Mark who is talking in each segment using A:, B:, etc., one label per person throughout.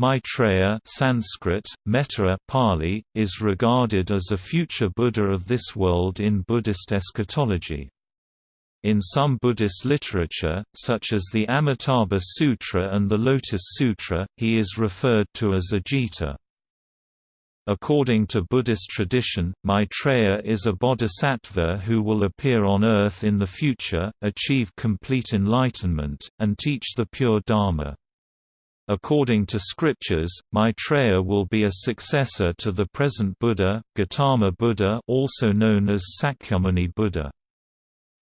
A: Maitreya Sanskrit, Metteyya Pali, is regarded as a future Buddha of this world in Buddhist eschatology. In some Buddhist literature, such as the Amitabha Sutra and the Lotus Sutra, he is referred to as Ajita. According to Buddhist tradition, Maitreya is a bodhisattva who will appear on earth in the future, achieve complete enlightenment, and teach the pure Dharma. According to scriptures, Maitreya will be a successor to the present Buddha, Gautama Buddha also known as Sakyamuni Buddha.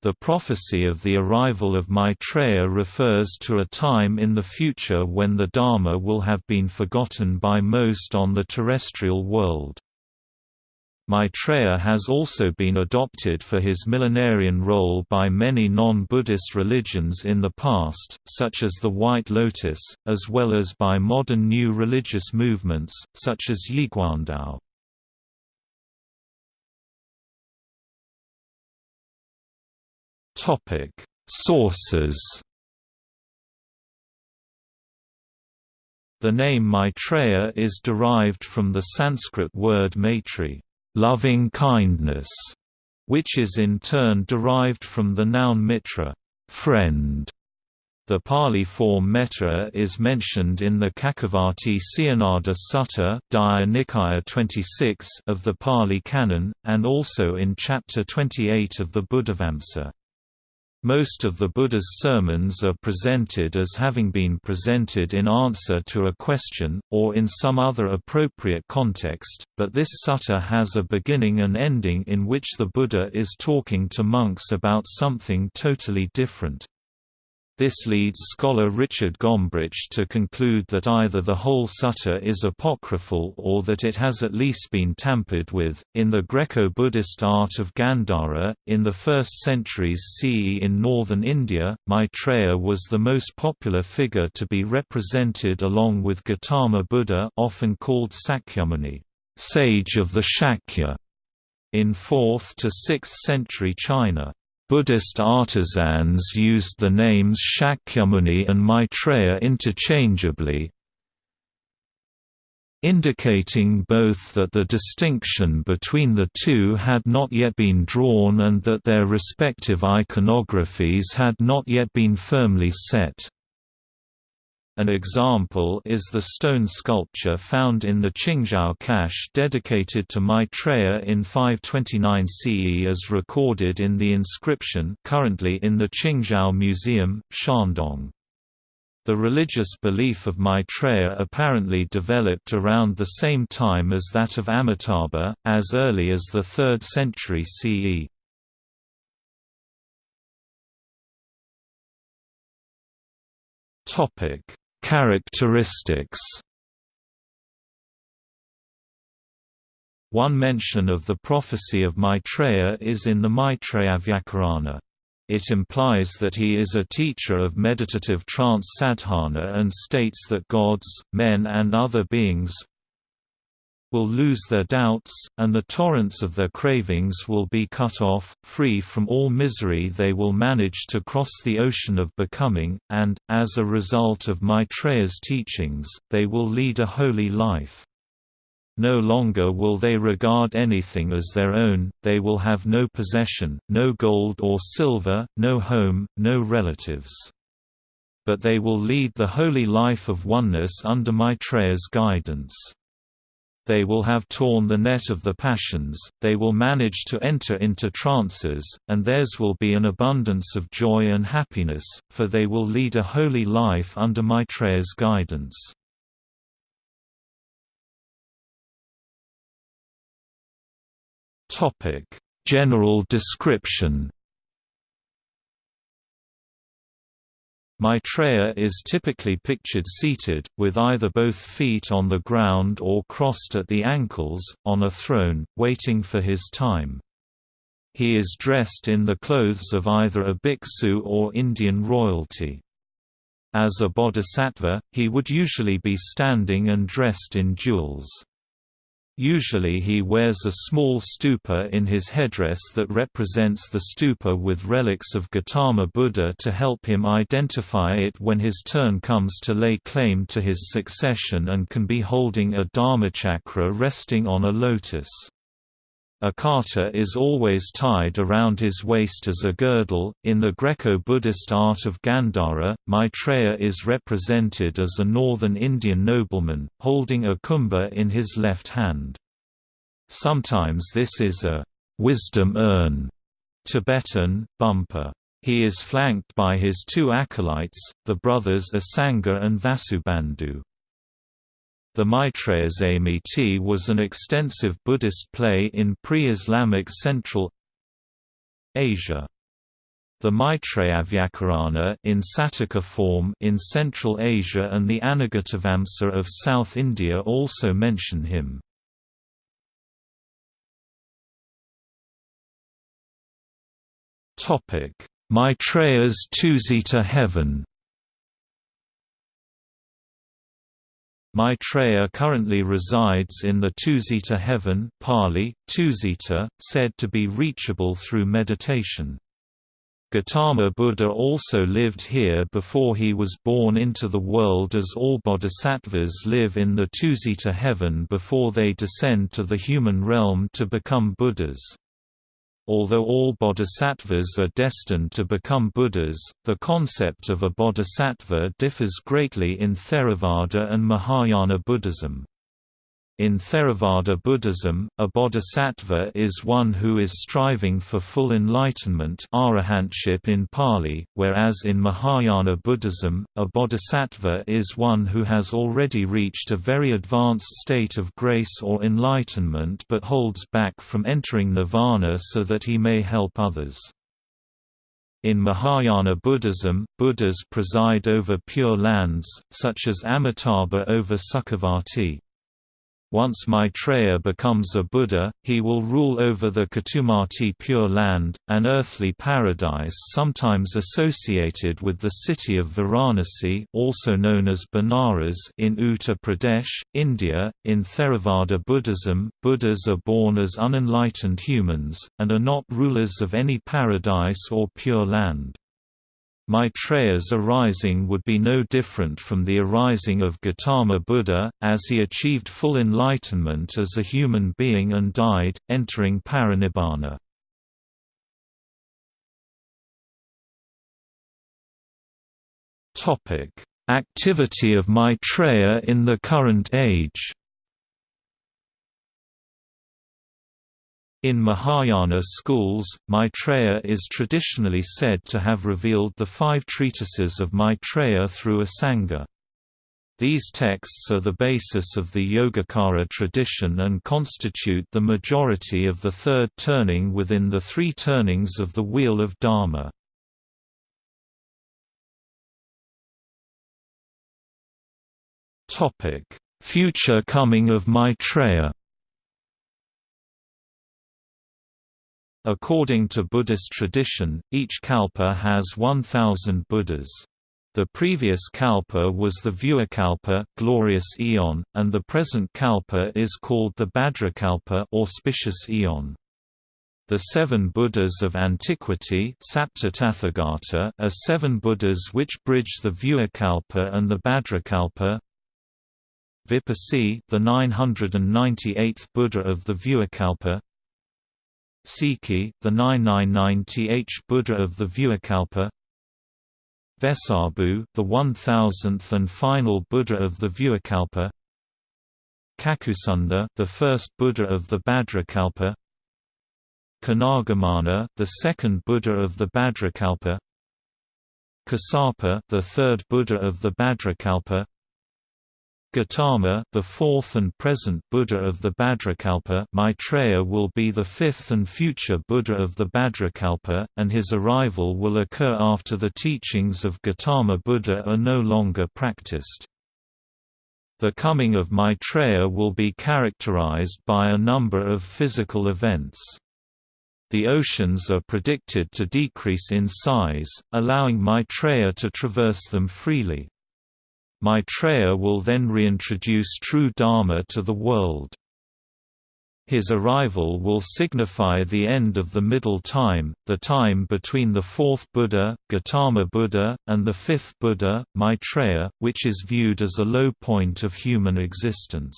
A: The prophecy of the arrival of Maitreya refers to a time in the future when the Dharma will have been forgotten by most on the terrestrial world. Maitreya has also been adopted for his millenarian role by many non-Buddhist religions in the past, such as the White Lotus, as well as by modern new religious movements, such as Yiguandao. Sources The name Maitreya is derived from the Sanskrit word maitri loving kindness, which is in turn derived from the noun mitra, friend. The Pali form Metteyya is mentioned in the Cakkavatti Sihanada Sutta Nikaya 26 of the Pali Canon, and also in Chapter 28 of the Buddhavamsa. Most of the Buddha's sermons are presented as having been presented in answer to a question, or in some other appropriate context, but this sutta has a beginning and ending in which the Buddha is talking to monks about something totally different. This leads scholar Richard Gombrich to conclude that either the whole sutta is apocryphal or that it has at least been tampered with. In the Greco Buddhist art of Gandhara, in the 1st centuries CE in northern India, Maitreya was the most popular figure to be represented along with Gautama Buddha, often called Sakyamuni, sage of the Shakya, in 4th to 6th century China. Buddhist artisans used the names Shakyamuni and Maitreya interchangeably, indicating both that the distinction between the two had not yet been drawn and that their respective iconographies had not yet been firmly set. An example is the stone sculpture found in the Qingzhou cache dedicated to Maitreya in 529 CE as recorded in the inscription currently in the Qingzhou Museum, Shandong. The religious belief of Maitreya apparently developed around the same time as that of Amitabha, as early as the 3rd century CE. Topic Characteristics One mention of the prophecy of Maitreya is in the Vyakarana. It implies that he is a teacher of meditative trance sadhana and states that gods, men and other beings will lose their doubts, and the torrents of their cravings will be cut off, free from all misery they will manage to cross the ocean of becoming, and, as a result of Maitreya's teachings, they will lead a holy life. No longer will they regard anything as their own, they will have no possession, no gold or silver, no home, no relatives. But they will lead the holy life of oneness under Maitreya's guidance they will have torn the net of the passions, they will manage to enter into trances, and theirs will be an abundance of joy and happiness, for they will lead a holy life under Maitreya's guidance. General description Maitreya is typically pictured seated, with either both feet on the ground or crossed at the ankles, on a throne, waiting for his time. He is dressed in the clothes of either a bhiksu or Indian royalty. As a bodhisattva, he would usually be standing and dressed in jewels. Usually he wears a small stupa in his headdress that represents the stupa with relics of Gautama Buddha to help him identify it when his turn comes to lay claim to his succession and can be holding a dharmachakra resting on a lotus. A kata is always tied around his waist as a girdle. In the Greco-Buddhist art of Gandhara, Maitreya is represented as a northern Indian nobleman, holding a kumbha in his left hand. Sometimes this is a wisdom urn, Tibetan, bumpa. He is flanked by his two acolytes, the brothers Asanga and Vasubandhu. The Maitreyasamiti was an extensive Buddhist play in pre-Islamic Central Asia. The Maitreyavyakarana in Satika form in Central Asia and the Anagatavamsa of South India also mention him. Maitreya's Tusita heaven Maitreya currently resides in the Tusita heaven Pali, Tusita, said to be reachable through meditation. Gautama Buddha also lived here before he was born into the world as all bodhisattvas live in the Tusita heaven before they descend to the human realm to become Buddhas. Although all bodhisattvas are destined to become Buddhas, the concept of a bodhisattva differs greatly in Theravada and Mahayana Buddhism. In Theravada Buddhism, a bodhisattva is one who is striving for full enlightenment arahantship in Pali, whereas in Mahayana Buddhism, a bodhisattva is one who has already reached a very advanced state of grace or enlightenment but holds back from entering nirvana so that he may help others. In Mahayana Buddhism, Buddhas preside over pure lands, such as Amitabha over Sukhavati. Once Maitreya becomes a Buddha, he will rule over the Ketumati Pure Land, an earthly paradise sometimes associated with the city of Varanasi also known as Benares in Uttar Pradesh, India. In Theravada Buddhism, Buddhas are born as unenlightened humans, and are not rulers of any paradise or pure land. Maitreya's arising would be no different from the arising of Gautama Buddha, as he achieved full enlightenment as a human being and died, entering parinibbana. Activity of Maitreya in the current age In Mahayana schools, Maitreya is traditionally said to have revealed the five treatises of Maitreya through a Sangha. These texts are the basis of the Yogacara tradition and constitute the majority of the third turning within the three turnings of the Wheel of Dharma. Future coming of Maitreya According to Buddhist tradition, each kalpa has 1,000 Buddhas. The previous kalpa was the Vyuhakalpa glorious eon, and the present kalpa is called the Bhadrakalpa auspicious eon. The seven Buddhas of antiquity are seven Buddhas which bridge the Vyuhakalpa and the Bhadrakalpa. Vipassi, the 998th Buddha of the Vyuhakalpa Sikhi, the 999th Buddha of the Vyuhakalpa Vessabhu, the 1000th and final Buddha of the Vyuhakalpa Kakusandha, the first Buddha of the Bhadrakalpa Konagamana, the second Buddha of the Bhadrakalpa Kassapa, the third Buddha of the Bhadrakalpa Gautama, the fourth and present Buddha of the Bhadrakalpa Maitreya will be the fifth and future Buddha of the Bhadrakalpa, and his arrival will occur after the teachings of Gautama Buddha are no longer practiced. The coming of Maitreya will be characterized by a number of physical events. The oceans are predicted to decrease in size, allowing Maitreya to traverse them freely. Maitreya will then reintroduce true Dharma to the world. His arrival will signify the end of the middle time, the time between the fourth Buddha, Gautama Buddha, and the fifth Buddha, Maitreya, which is viewed as a low point of human existence.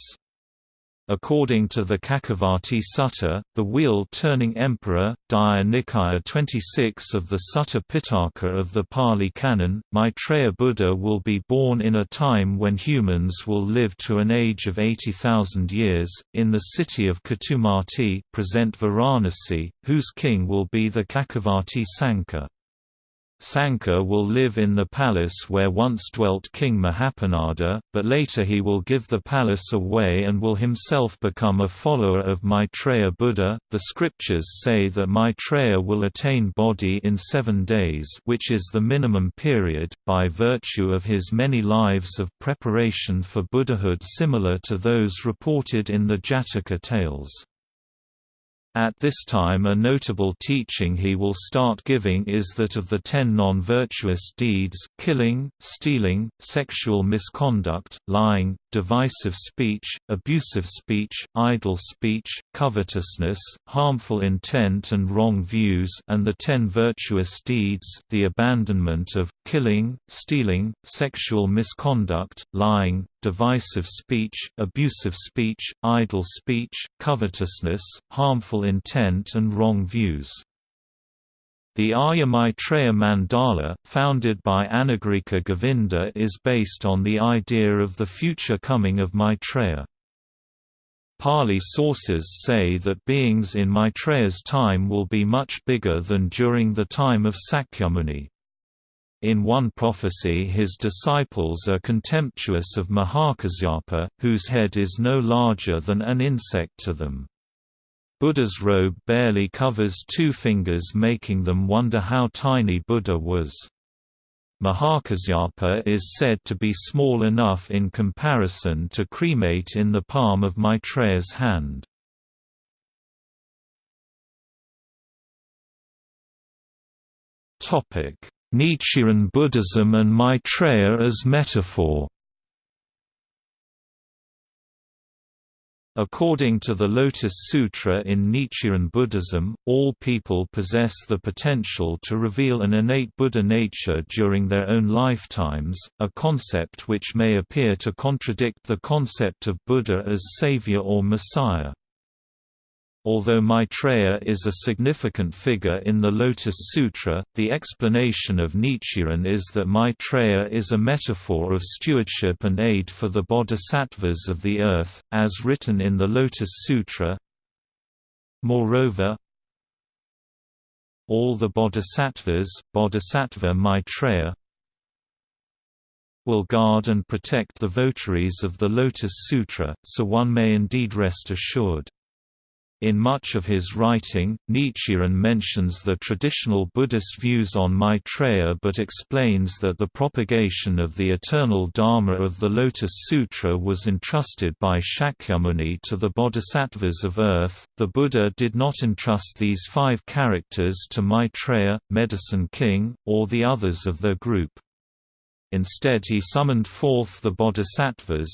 A: According to the Cakkavatti Sutta, the wheel-turning emperor, Digha Nikaya 26 of the Sutta Pitaka of the Pali Canon, Maitreya Buddha will be born in a time when humans will live to an age of 80,000 years, in the city of Ketumati present Varanasi, whose king will be the Cakkavatti Sanka. Sanka will live in the palace where once dwelt King Mahapanada, but later he will give the palace away and will himself become a follower of Maitreya Buddha. The scriptures say that Maitreya will attain bodhi in seven days, which is the minimum period, by virtue of his many lives of preparation for Buddhahood similar to those reported in the Jataka tales. At this time a notable teaching he will start giving is that of the ten non-virtuous deeds killing, stealing, sexual misconduct, lying, divisive speech, abusive speech, idle speech, covetousness, harmful intent and wrong views and the ten virtuous deeds the abandonment of, killing, stealing, sexual misconduct, lying, divisive speech, abusive speech, idle speech, covetousness, harmful intent and wrong views. The Arya Maitreya Mandala, founded by Anagarika Govinda is based on the idea of the future coming of Maitreya. Pali sources say that beings in Maitreya's time will be much bigger than during the time of Sakyamuni. In one prophecy his disciples are contemptuous of Mahakasyapa, whose head is no larger than an insect to them. Buddha's robe barely covers two fingers making them wonder how tiny Buddha was. Mahakasyapa is said to be small enough in comparison to cremate in the palm of Maitreya's hand. Nichiren Buddhism and Maitreya as metaphor According to the Lotus Sutra in Nichiren Buddhism, all people possess the potential to reveal an innate Buddha nature during their own lifetimes, a concept which may appear to contradict the concept of Buddha as savior or messiah. Although Maitreya is a significant figure in the Lotus Sutra, the explanation of Nichiren is that Maitreya is a metaphor of stewardship and aid for the bodhisattvas of the earth, as written in the Lotus Sutra. Moreover, all the bodhisattvas, bodhisattva Maitreya, will guard and protect the votaries of the Lotus Sutra, so one may indeed rest assured. In much of his writing, Nichiren mentions the traditional Buddhist views on Maitreya but explains that the propagation of the eternal Dharma of the Lotus Sutra was entrusted by Shakyamuni to the bodhisattvas of earth. The Buddha did not entrust these five characters to Maitreya, Medicine King, or the others of their group. Instead he summoned forth the bodhisattvas,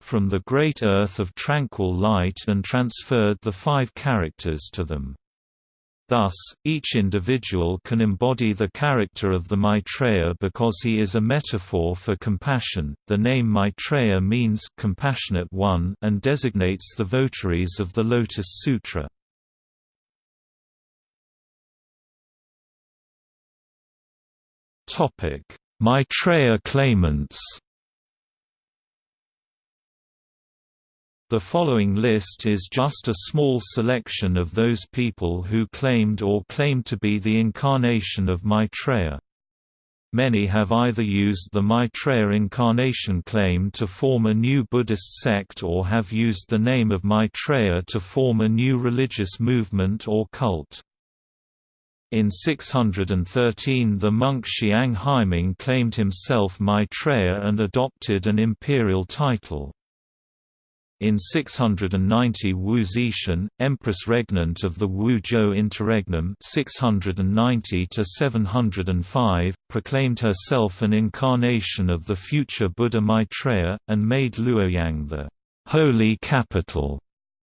A: from the great earth of tranquil light and transferred the five characters to them. Thus, each individual can embody the character of the Maitreya because he is a metaphor for compassion. The name Maitreya means compassionate one and designates the votaries of the Lotus Sutra. Topic: Maitreya claimants. The following list is just a small selection of those people who claimed or claim to be the incarnation of Maitreya. Many have either used the Maitreya incarnation claim to form a new Buddhist sect or have used the name of Maitreya to form a new religious movement or cult. In 613 the monk Xiang Haiming claimed himself Maitreya and adopted an imperial title. In 690 Wu Zetian, empress regnant of the Wu Zhou interregnum 690 proclaimed herself an incarnation of the future Buddha Maitreya, and made Luoyang the holy capital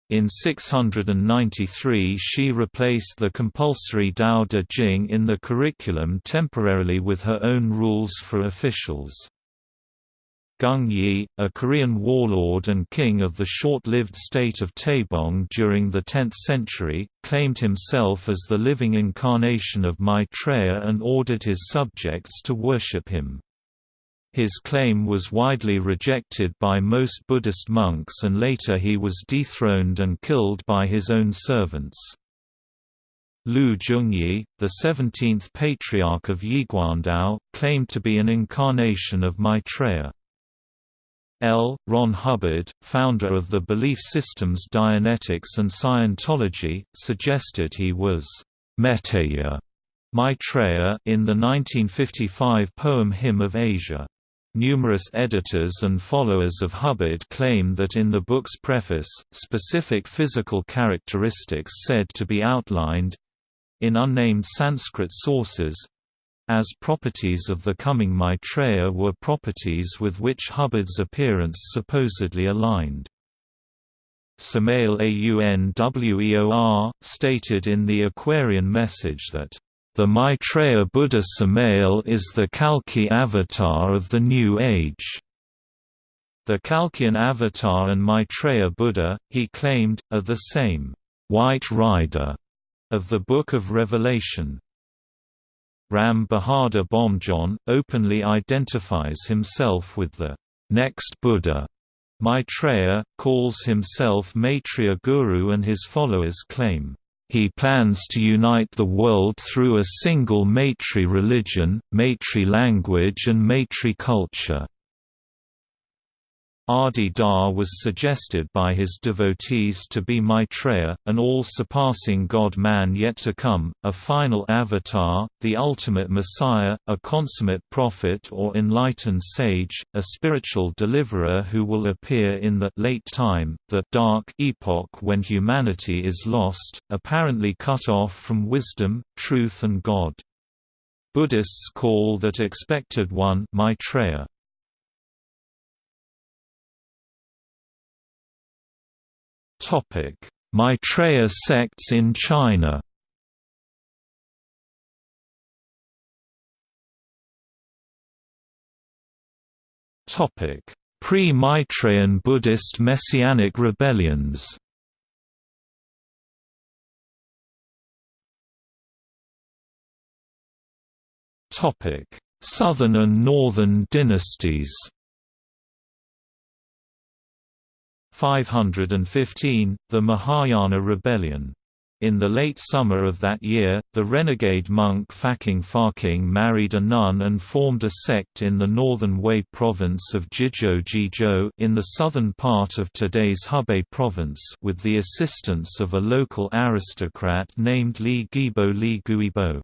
A: In 693 she replaced the compulsory Dao De Jing in the curriculum temporarily with her own rules for officials. Gung Ye, a Korean warlord and king of the short-lived state of Taebong during the 10th century, claimed himself as the living incarnation of Maitreya and ordered his subjects to worship him. His claim was widely rejected by most Buddhist monks and later he was dethroned and killed by his own servants. Lu Zhongyi, the 17th patriarch of Yiguandao, claimed to be an incarnation of Maitreya. L. Ron Hubbard, founder of the belief systems Dianetics and Scientology, suggested he was Metteyya Maitreya in the 1955 poem Hymn of Asia. Numerous editors and followers of Hubbard claim that in the book's preface, specific physical characteristics said to be outlined—in unnamed Sanskrit sources, as properties of the coming Maitreya were properties with which Hubbard's appearance supposedly aligned. Samael Aunweor, stated in the Aquarian message that the Maitreya Buddha Samael is the Kalki avatar of the New Age. The Kalkian avatar and Maitreya Buddha, he claimed, are the same white rider of the Book of Revelation. Ram Bahadur Bomjon, openly identifies himself with the next Buddha. Maitreya, calls himself Maitreya Guru and his followers claim he plans to unite the world through a single Maitri religion, Maitri language and Maitri culture. Adi Da was suggested by his devotees to be Maitreya, an all-surpassing god-man yet to come, a final avatar, the ultimate messiah, a consummate prophet or enlightened sage, a spiritual deliverer who will appear in the late time, the dark epoch when humanity is lost, apparently cut off from wisdom, truth and God. Buddhists call that expected one Maitreya.
B: Maitreya sects in China. Topic: Pre-Maitreyan Buddhist Messianic rebellions. Topic: Southern and Northern dynasties. 515, the Mahayana Rebellion. In the late summer of that year, the renegade monk Faqing Faqing married a nun and formed a sect in the northern Wei province of Jizhou Jizhou in the southern part of today's Hebei province with the assistance of a local aristocrat named Li Guibo Li Guibo.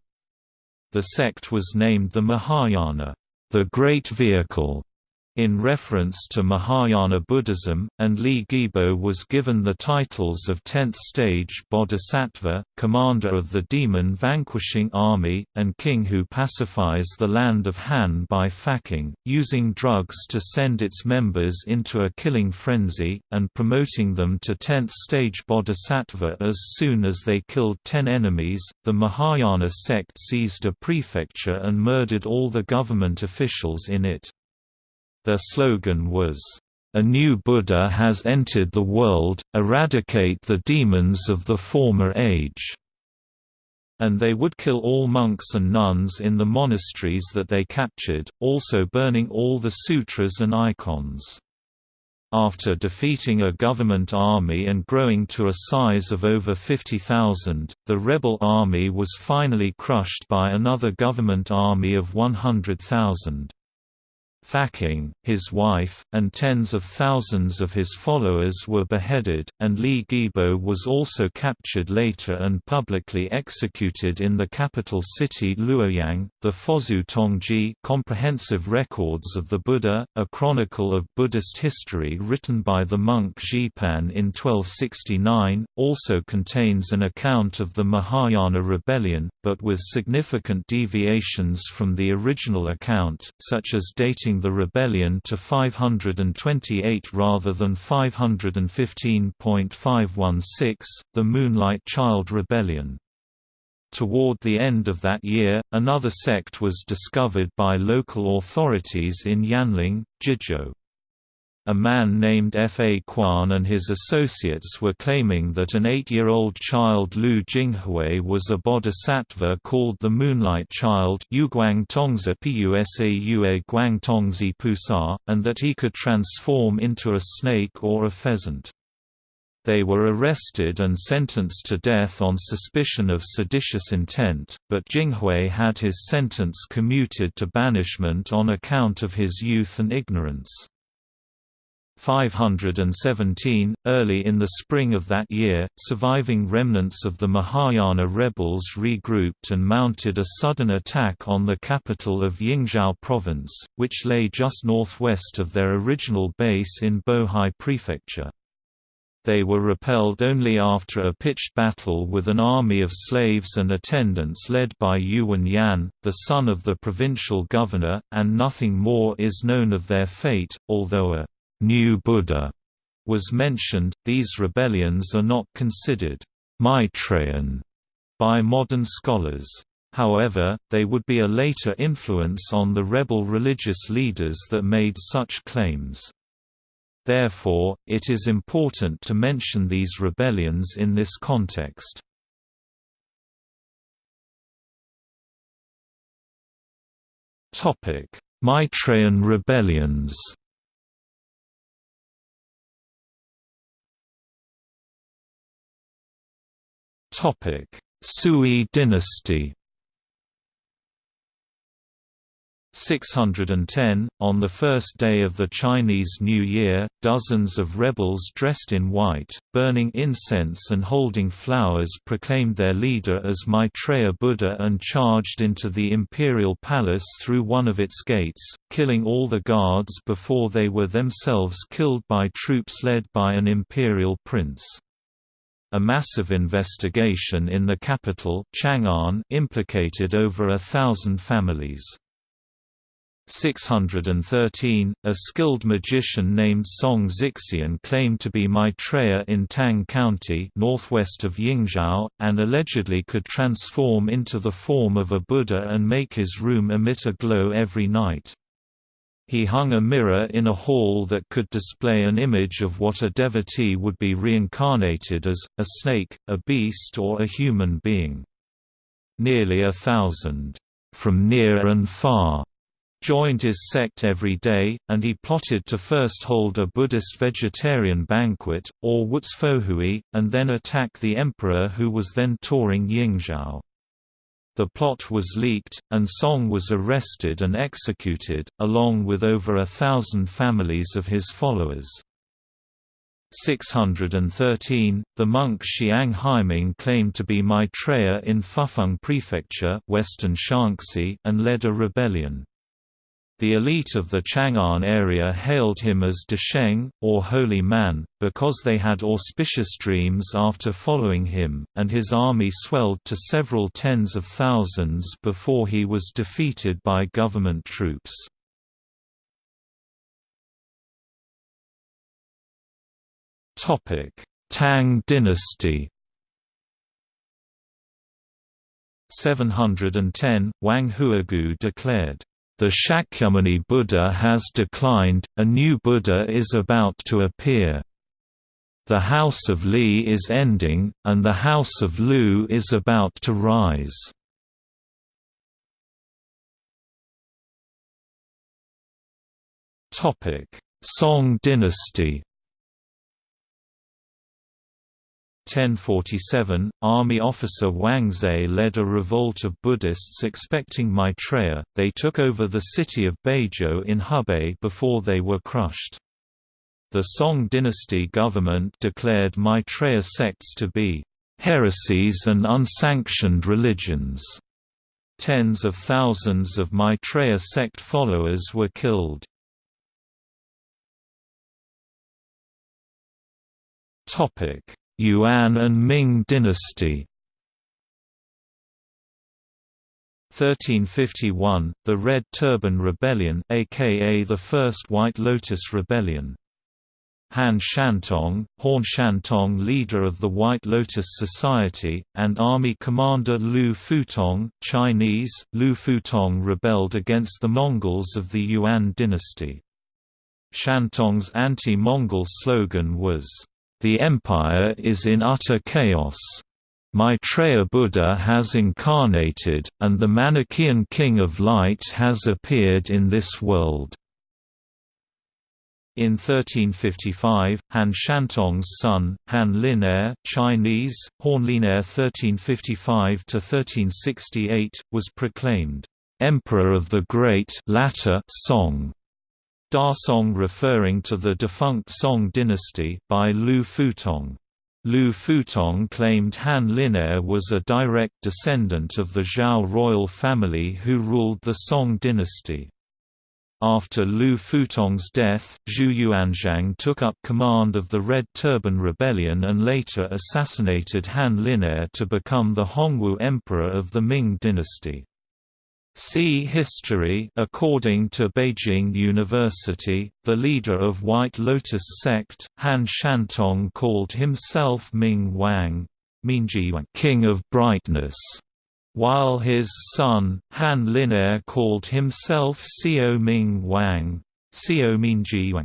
B: The sect was named the Mahayana, the Great Vehicle, in reference to Mahayana Buddhism, and Li Guibo was given the titles of 10th stage Bodhisattva, commander of the demon-vanquishing army, and king who pacifies the land of Han by Faqing, using drugs to send its members into a killing frenzy, and promoting them to 10th stage Bodhisattva as soon as they killed ten enemies. The Mahayana sect seized a prefecture and murdered all the government officials in it. Their slogan was, "...a new Buddha has entered the world, eradicate the demons of the former age." and they would kill all monks and nuns in the monasteries that they captured, also burning all the sutras and icons. After defeating a government army and growing to a size of over 50,000, the rebel army was finally crushed by another government army of 100,000. Faqing, his wife, and tens of thousands of his followers were beheaded, and Li Guibo was also captured later and publicly executed in the capital city Luoyang. The Fozu Tongji Comprehensive Records of the Buddha, a chronicle of Buddhist history written by the monk Zhipan in 1269, also contains an account of the Mahayana rebellion, but with significant deviations from the original account, such as dating the rebellion to 528 rather than 515.516, the Moonlight Child Rebellion. Toward the end of that year, another sect was discovered by local authorities in Yanling, Jizhou. A man named Fa Quan and his associates were claiming that an eight-year-old child Lu Jinghui was a bodhisattva called the Moonlight Child and that he could transform into a snake or a pheasant. They were arrested and sentenced to death on suspicion of seditious intent, but Jinghui had his sentence commuted to banishment on account of his youth and ignorance. 517, early in the spring of that year, surviving remnants of the Mahayana rebels regrouped and mounted a sudden attack on the capital of Yingzhou province, which lay just northwest of their original base in Bohai Prefecture. They were repelled only after a pitched battle with an army of slaves and attendants led by Yuan Yan, the son of the provincial governor, and nothing more is known of their fate, although a new Buddha was mentioned, these rebellions are not considered Maitreyan by modern scholars. However, they would be a later influence on the rebel religious leaders that made such claims. Therefore, it is important to mention these rebellions in this context. Maitreyan rebellions Sui dynasty 610, on the first day of the Chinese New Year, dozens of rebels dressed in white, burning incense and holding flowers proclaimed their leader as Maitreya Buddha and charged into the imperial palace through one of its gates, killing all the guards before they were themselves killed by troops led by an imperial prince. A massive investigation in the capital Chang'an implicated over a thousand families. 613, a skilled magician named Song Zixian claimed to be Maitreya in Tang County northwest of Yingzhou, and allegedly could transform into the form of a Buddha and make his room emit a glow every night. He hung a mirror in a hall that could display an image of what a devotee would be reincarnated as, a snake, a beast or a human being. Nearly a thousand, from near and far, joined his sect every day, and he plotted to first hold a Buddhist vegetarian banquet, or Wutsfohui, and then attack the emperor who was then touring Yingzhou. The plot was leaked, and Song was arrested and executed, along with over a thousand families of his followers. 613, the monk Xiang Haiming claimed to be Maitreya in Fufeng Prefecture western Shaanxi and led a rebellion. The elite of the Chang'an area hailed him as Desheng, or Holy Man, because they had auspicious dreams after following him, and his army swelled to several tens of thousands before he was defeated by government troops. Tang dynasty 710, Wang Huigu declared the Shakyamuni Buddha has declined, a new Buddha is about to appear. The House of Li is ending, and the House of Lu is about to rise. Song dynasty 1047, army officer Wang Zhe led a revolt of Buddhists expecting Maitreya. They took over the city of Beizhou in Hebei before they were crushed. The Song dynasty government declared Maitreya sects to be heresies and unsanctioned religions. Tens of thousands of Maitreya sect followers were killed. Topic Yuan and Ming dynasty 1351, the Red Turban Rebellion aka the First White Lotus Rebellion. Han Shantong, Horn Shantong leader of the White Lotus Society, and army commander Lu Futong Chinese, Lu Futong rebelled against the Mongols of the Yuan dynasty. Shantong's anti-Mongol slogan was, "...the empire is in utter chaos. Maitreya Buddha has incarnated, and the Manichaean King of Light has appeared in this world." In 1355, Han Shantong's son, Han Lin'er Chinese, Horn Lin'er 1355–1368, was proclaimed, "'Emperor of the Great latter Song' Da Song referring to the defunct Song dynasty by Lu Futong. Lu Futong claimed Han Lin'er was a direct descendant of the Zhao royal family who ruled the Song dynasty. After Lu Futong's death, Zhu Yuanzhang took up command of the Red Turban Rebellion and later assassinated Han Lin'er to become the Hongwu Emperor of the Ming dynasty. See History According to Beijing University, the leader of White Lotus sect, Han Shantong called himself Ming Wang King of Brightness while his son, Han Lin'er called himself Xiao Ming Wang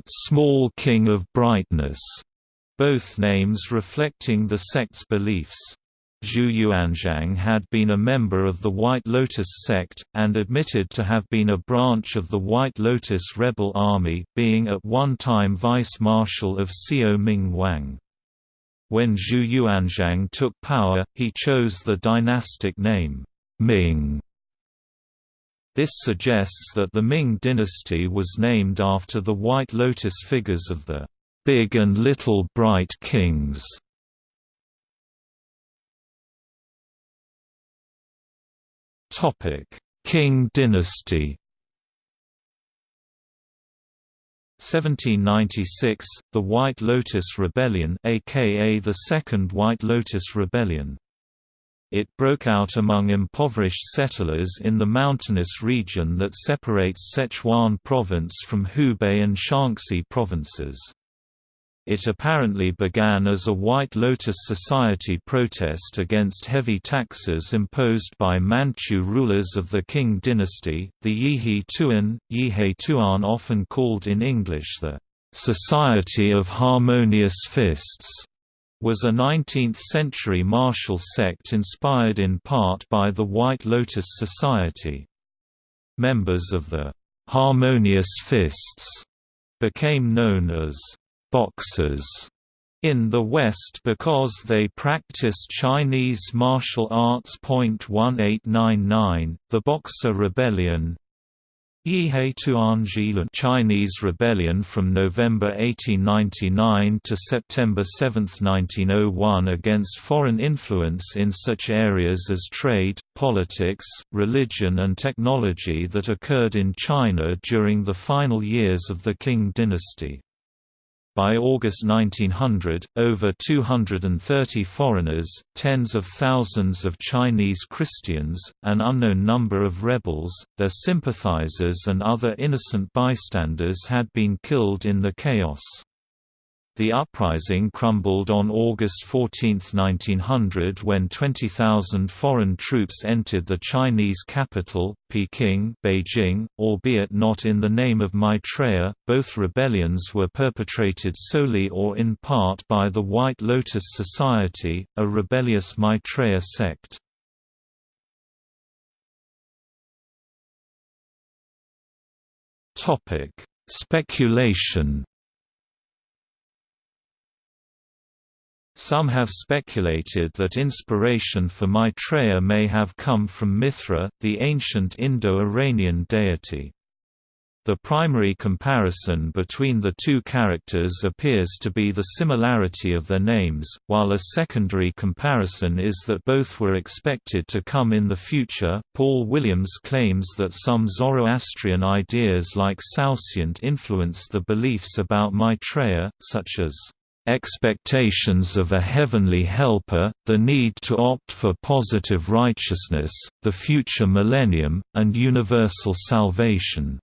B: Small King of Brightness, both names reflecting the sect's beliefs. Zhu Yuanzhang had been a member of the White Lotus sect, and admitted to have been a branch of the White Lotus rebel army, being at one time vice-marshal of Xiao Ming Wang. When Zhu Yuanzhang took power, he chose the dynastic name, Ming. This suggests that the Ming dynasty was named after the White Lotus figures of the Big and Little Bright Kings. Qing dynasty 1796, the White Lotus Rebellion aka the Second White Lotus Rebellion. It broke out among impoverished settlers in the mountainous region that separates Sichuan province from Hubei and Shaanxi provinces. It apparently began as a White Lotus Society protest against heavy taxes imposed by Manchu rulers of the Qing dynasty, the Yihe Tuan, Yihe Tuan often called in English the Society of Harmonious Fists, was a 19th-century martial sect inspired in part by the White Lotus Society. Members of the Harmonious Fists became known as boxers in the West because they practice Chinese martial arts. 1899, the Boxer Rebellion Chinese Rebellion from November 1899 to September 7, 1901 against foreign influence in such areas as trade, politics, religion and technology that occurred in China during the final years of the Qing dynasty. By August 1900, over 230 foreigners, tens of thousands of Chinese Christians, an unknown number of rebels, their sympathizers and other innocent bystanders had been killed in the chaos. The uprising crumbled on August 14, 1900 when 20,000 foreign troops entered the Chinese capital, Peking Beijing, albeit not in the name of Maitreya. Both rebellions were perpetrated solely or in part by the White Lotus Society, a rebellious Maitreya sect. Speculation Some have speculated that inspiration for Maitreya may have come from Mithra, the ancient Indo-Iranian deity. The primary comparison between the two characters appears to be the similarity of their names, while a secondary comparison is that both were expected to come in the future. Paul Williams claims that some Zoroastrian ideas like Saoshyant influenced the beliefs about Maitreya, such as
A: expectations of a heavenly helper, the need to opt for positive righteousness, the future millennium, and universal salvation.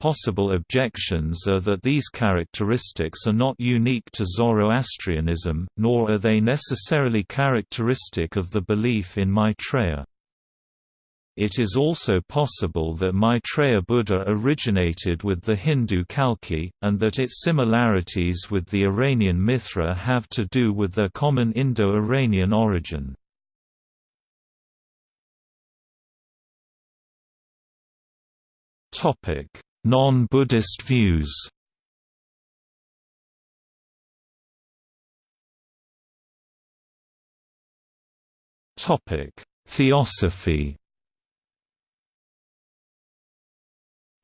A: Possible objections are that these characteristics are not unique to Zoroastrianism, nor are they necessarily characteristic of the belief in Maitreya. It is also possible that Maitreya Buddha originated with the Hindu Kalki, and that its similarities with the Iranian Mithra have to do with their common Indo-Iranian origin. Non-Buddhist views Theosophy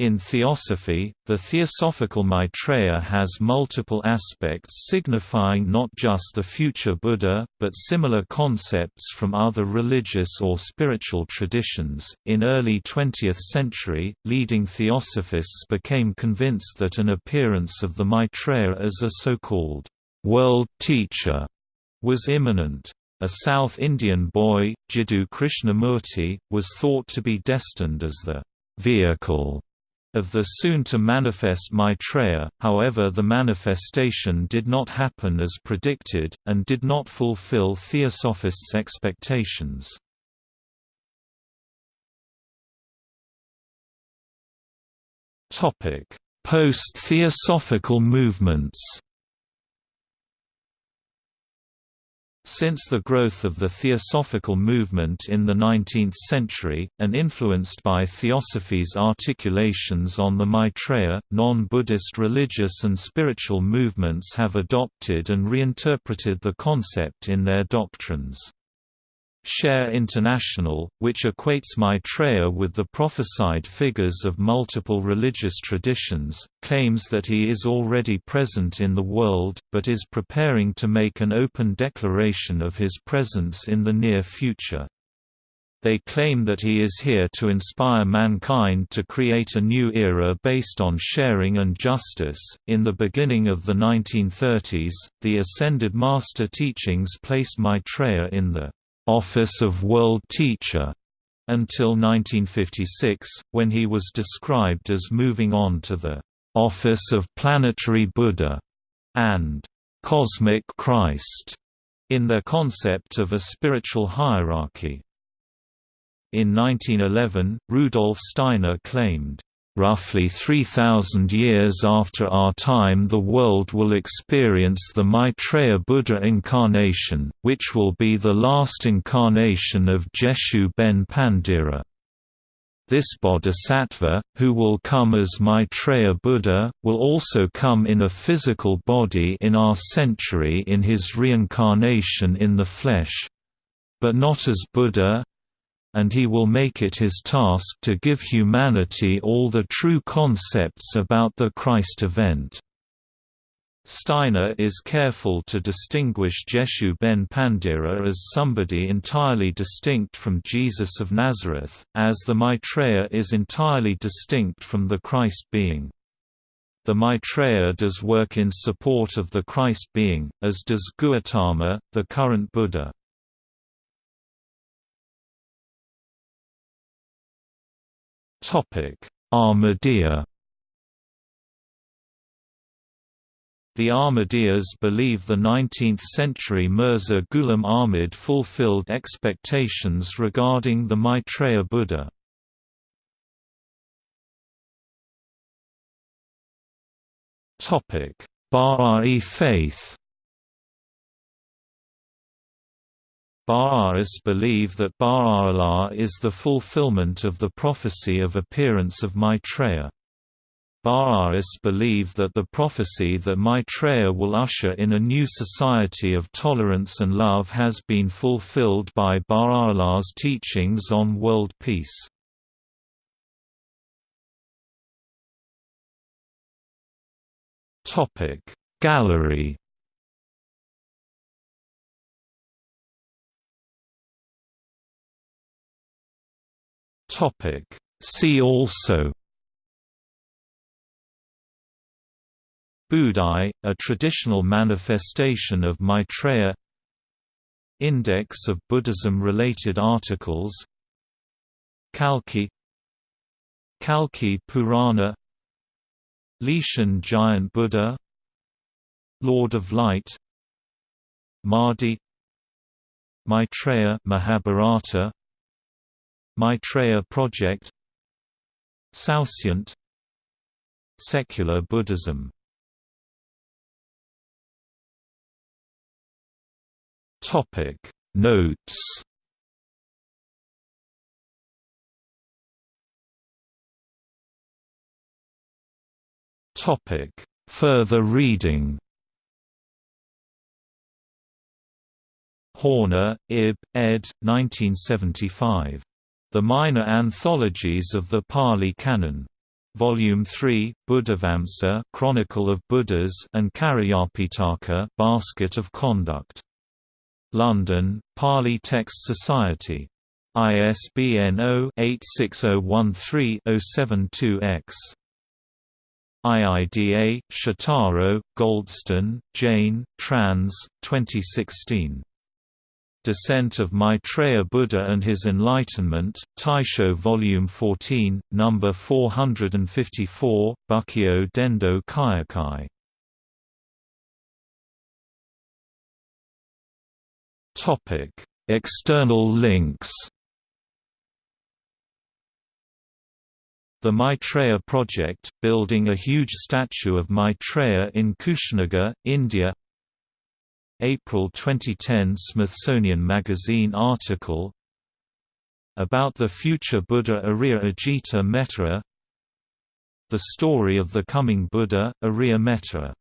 A: In theosophy, the theosophical Maitreya has multiple aspects signifying not just the future Buddha, but similar concepts from other religious or spiritual traditions. In early 20th century, leading theosophists became convinced that an appearance of the Maitreya as a so-called world teacher was imminent. A South Indian boy, Jiddu Krishnamurti, was thought to be destined as the vehicle of the soon-to-manifest Maitreya, however the manifestation did not happen as predicted, and did not fulfill Theosophists' expectations. Post-Theosophical movements Since the growth of the Theosophical movement in the 19th century, and influenced by Theosophy's articulations on the Maitreya, non-Buddhist religious and spiritual movements have adopted and reinterpreted the concept in their doctrines. Share International, which equates Maitreya with the prophesied figures of multiple religious traditions, claims that he is already present in the world, but is preparing to make an open declaration of his presence in the near future. They claim that he is here to inspire mankind to create a new era based on sharing and justice. In the beginning of the 1930s, the Ascended Master teachings placed Maitreya in the office of world teacher until 1956, when he was described as moving on to the office of planetary Buddha and cosmic Christ in their concept of a spiritual hierarchy. In 1911, Rudolf Steiner claimed, Roughly 3,000 years after our time the world will experience the Maitreya Buddha incarnation, which will be the last incarnation of Jeshu ben Pandira. This bodhisattva, who will come as Maitreya Buddha, will also come in a physical body in our century in his reincarnation in the flesh. But not as Buddha, and he will make it his task to give humanity all the true concepts about the Christ event. Steiner is careful to distinguish Jeshu ben Pandira as somebody entirely distinct from Jesus of Nazareth, as the Maitreya is entirely distinct from the Christ being. The Maitreya does work in support of the Christ being, as does Gautama, the current Buddha.
B: Ahmadiyya.
A: The Ahmadiyyas believe the 19th-century Mirza Ghulam Ahmad fulfilled expectations regarding the Maitreya Buddha. Bahá'í faith Baha'is believe that Baha'u'llah is the fulfillment of the prophecy of appearance of Maitreya. Baha'is believe that the prophecy that Maitreya will usher in a new society of tolerance and love has been fulfilled by Baha'u'llah's teachings on world peace. Gallery
B: Topic. See also. Budai, a traditional manifestation of Maitreya. Index of Buddhism-related articles. Kalki. Kalki Purana. Leshan Giant Buddha. Lord of Light. Mahdi. Maitreya Mahabharata Maitreya Project. Saoshyant Secular Buddhism. Topic. Notes. Topic. Further reading. Horner, Ib, ed. 1975. The Minor Anthologies of the Pali Canon. Volume 3, Buddhavamsa Chronicle of Buddhas and Cariyapitaka Basket of Conduct. London, Pali Text Society. ISBN 0-86013-072-X. IIDA, Shotaro, Goldstone, Jane, trans. 2016. Descent of Maitreya Buddha and His Enlightenment, Taisho Volume 14, Number 454, Bukkyo Dendo Kyokai. Topic: External links. The Maitreya Project, building a huge statue of Maitreya in Kushinagar, India April 2010 Smithsonian Magazine article About the future Buddha Arya Ajita Metta The story of the coming Buddha, Arya Metta